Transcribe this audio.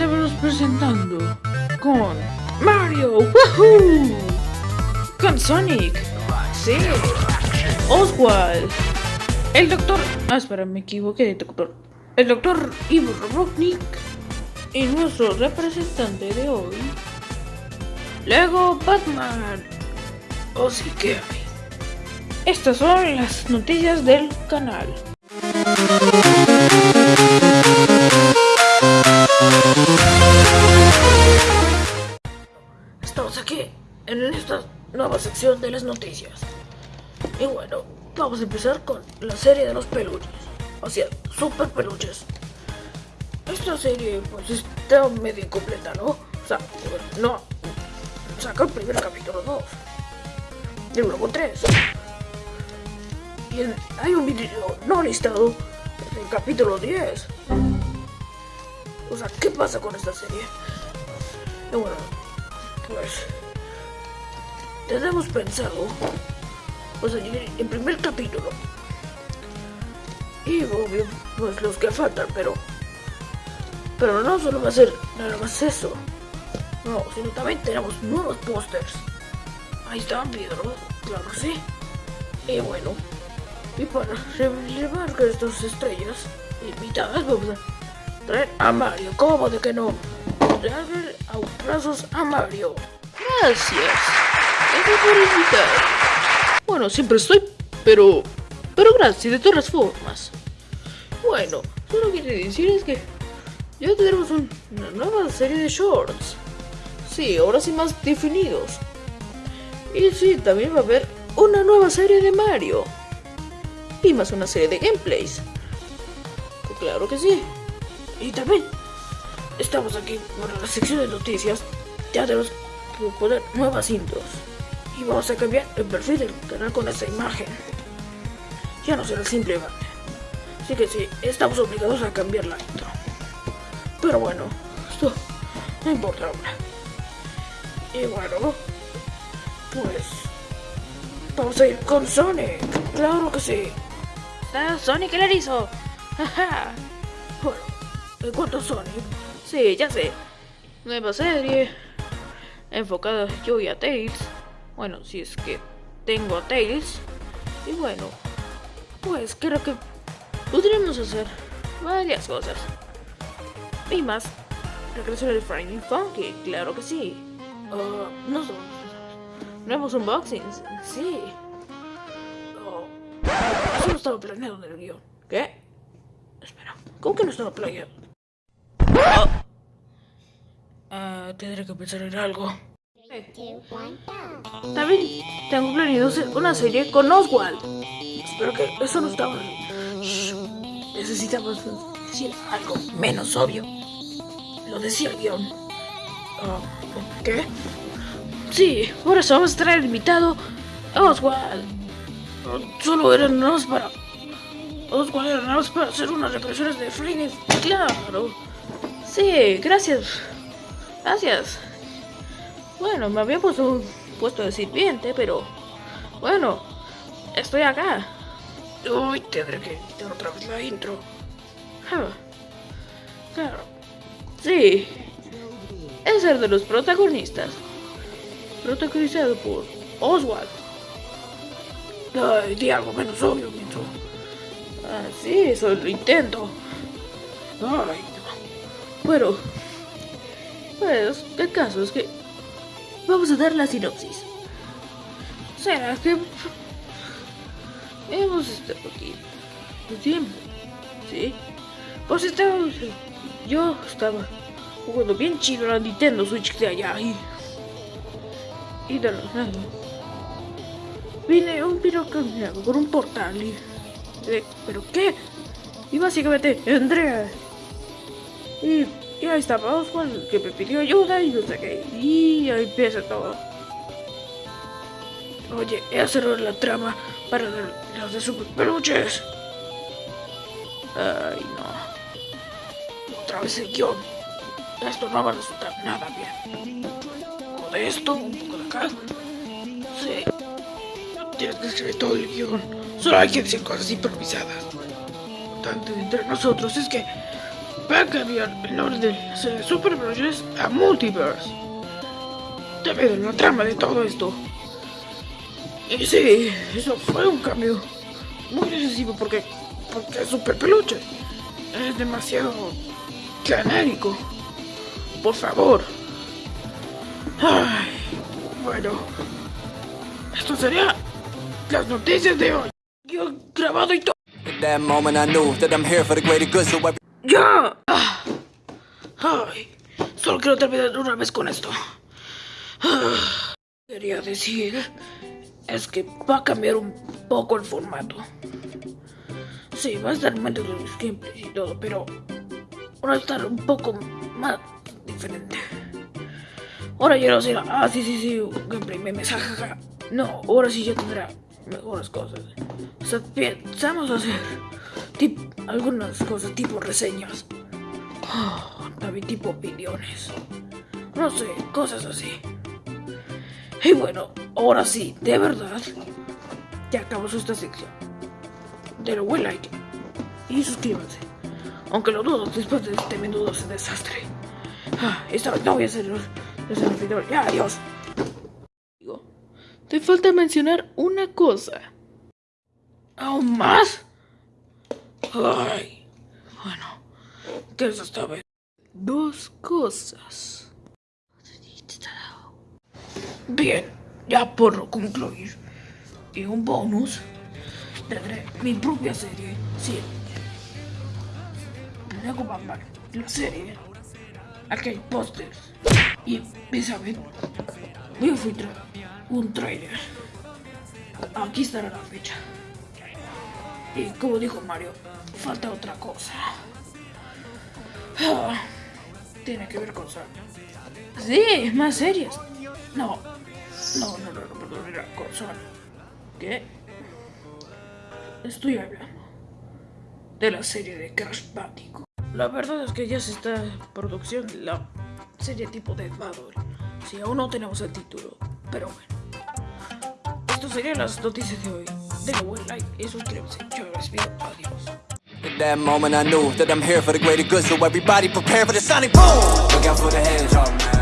tenemos presentando con Mario, ¡Woohoo! Con Sonic, sí, Oswald, el doctor. Ah, espera, me equivoqué de doctor. El doctor Ivo Robotnik y nuestro representante de hoy, Lego Batman. O sí que. Estas son las noticias del canal. Sección de las noticias. Y bueno, vamos a empezar con la serie de los peluches. O sea, super peluches. Esta serie pues está medio incompleta, ¿no? O sea, no. Saca el primer capítulo 2. Y luego 3. Y hay un video no listado del capítulo 10. O sea, ¿qué pasa con esta serie? Y bueno, pues tenemos pensado pues el primer capítulo. Y obvio pues los que faltan pero pero no solo va a ser nada más eso. No sino también tenemos nuevos pósters. Ahí están Pedro claro que sí. Y bueno y para revelar que estas estrellas invitadas vamos a traer a Mario. ¿cómo de que no? darle brazos a Mario. Gracias Bueno, siempre estoy, pero... Pero gracias, de todas formas. Bueno, solo quiero decir es que ya tenemos una nueva serie de shorts. Sí, ahora sí más definidos. Y sí, también va a haber una nueva serie de Mario. Y más una serie de gameplays. Pues claro que sí. Y también estamos aquí para la sección de noticias. Ya tenemos que poner nuevas intros y vamos a cambiar el perfil del canal con esta imagen. Ya no será simple Así que sí, estamos obligados a cambiar la intro. Pero bueno, esto no importa ahora. Y bueno, pues vamos a ir con Sonic. Claro que sí. Ah, Sonic el erizo. bueno, en cuanto a Sonic, sí, ya sé. Nueva serie enfocada yo y a Tails bueno, si es que tengo a Tails. Y bueno, pues creo que podríamos hacer varias cosas. Y más, regreso del Finding Funky, claro que sí. Uh, no son nuevos unboxings, sí. Oh, eso no estaba planeado en el guion. ¿Qué? Espera, ¿cómo que no estaba planeado? Uh, tendré que pensar en algo. También tengo planeado una serie con Oswald. Espero que eso no estaba... Necesitamos decir algo menos obvio. Lo decía el guion. Ah, ¿Qué? Sí, por eso vamos a traer invitado a Oswald. Solo eran nada para... Oswald era nada para hacer unas represiones de Friday. Claro. Sí, gracias. Gracias. Bueno, me había puesto, puesto de sirviente, pero... Bueno, estoy acá. Uy, tendré que editar otra vez la intro. Ah, claro. Sí. Es el de los protagonistas. Protagonizado por Oswald. Ay, di algo menos obvio, Minto. Ah, sí, eso lo intento. Ay, Bueno, pues el caso es que Vamos a dar la sinopsis. ¿Será que hemos estado aquí un tiempo? ¿Sí? Pues estábamos... Yo estaba jugando bien chido la Nintendo Switch de allá y... Y de la nada... Vine un piro caminando por un portal y... ¿Pero qué? Y básicamente Andrea... Y y ahí estaba Oswald, que me pidió ayuda y no sé qué. Y ahí empieza todo. Oye, he cerrado la trama para los de super peluches. Ay, no. Otra vez el guion. Esto no va a resultar nada bien. Un poco de esto, un poco de acá. Sí. tienes que escribir todo el guion. Solo hay que decir cosas improvisadas. Lo importante entre nosotros es que va a cambiar el nombre de Super Bros. a Multiverse. Debido a la trama de todo esto. Y sí, eso fue un cambio muy excesivo porque, porque super peluche. Es demasiado genérico. Por favor. Ay, bueno. Esto sería las noticias de hoy. Yo grabado y todo. ¡Ya! Ay, solo quiero terminar una vez con esto. Ah. Quería decir es que va a cambiar un poco el formato. Sí, va a estar menos de los gameplays y todo, pero va a estar un poco más diferente. Ahora ya no será, ah, sí, sí, sí, un gameplay, memes, jajaja. No, ahora sí ya tendrá mejores cosas. O sea, pensamos hacer algunas cosas tipo reseñas. También tipo opiniones. No sé, cosas así. Y bueno, ahora sí, de verdad, ya acabamos esta sección. Denle buen like y suscríbanse. Aunque lo dudo después de este menudo desastre. Ah, esta vez no voy a hacer servidor. Ya, adiós. Te falta mencionar una cosa. ¿Aún más? Ay. Bueno, ¿qué es esta vez? Dos cosas. Bien, ya por concluir. Y un bonus. Tendré mi propia serie. Sí. Lego Batman. La serie. Aquí hay pósters. Y, ¿saben? Voy a filtrar un trailer. Aquí estará la fecha. Y como dijo Mario, falta otra cosa. Ah, tiene que ver con Sonic. Sí, más series. No, no, no, no, no, no, no, con Sonic. ¿Qué? Estoy hablando de la serie de Crash Bandicoot. La verdad es que ya se está en producción la serie tipo de Battle. Si aún no tenemos el título, pero bueno. Esto serían las noticias de hoy. Denle buen like y suscríbanse. Yo me despido. Adiós. At that moment I knew that I'm here for the greater good so everybody prepare for the sonic boom Look out for the hedgehog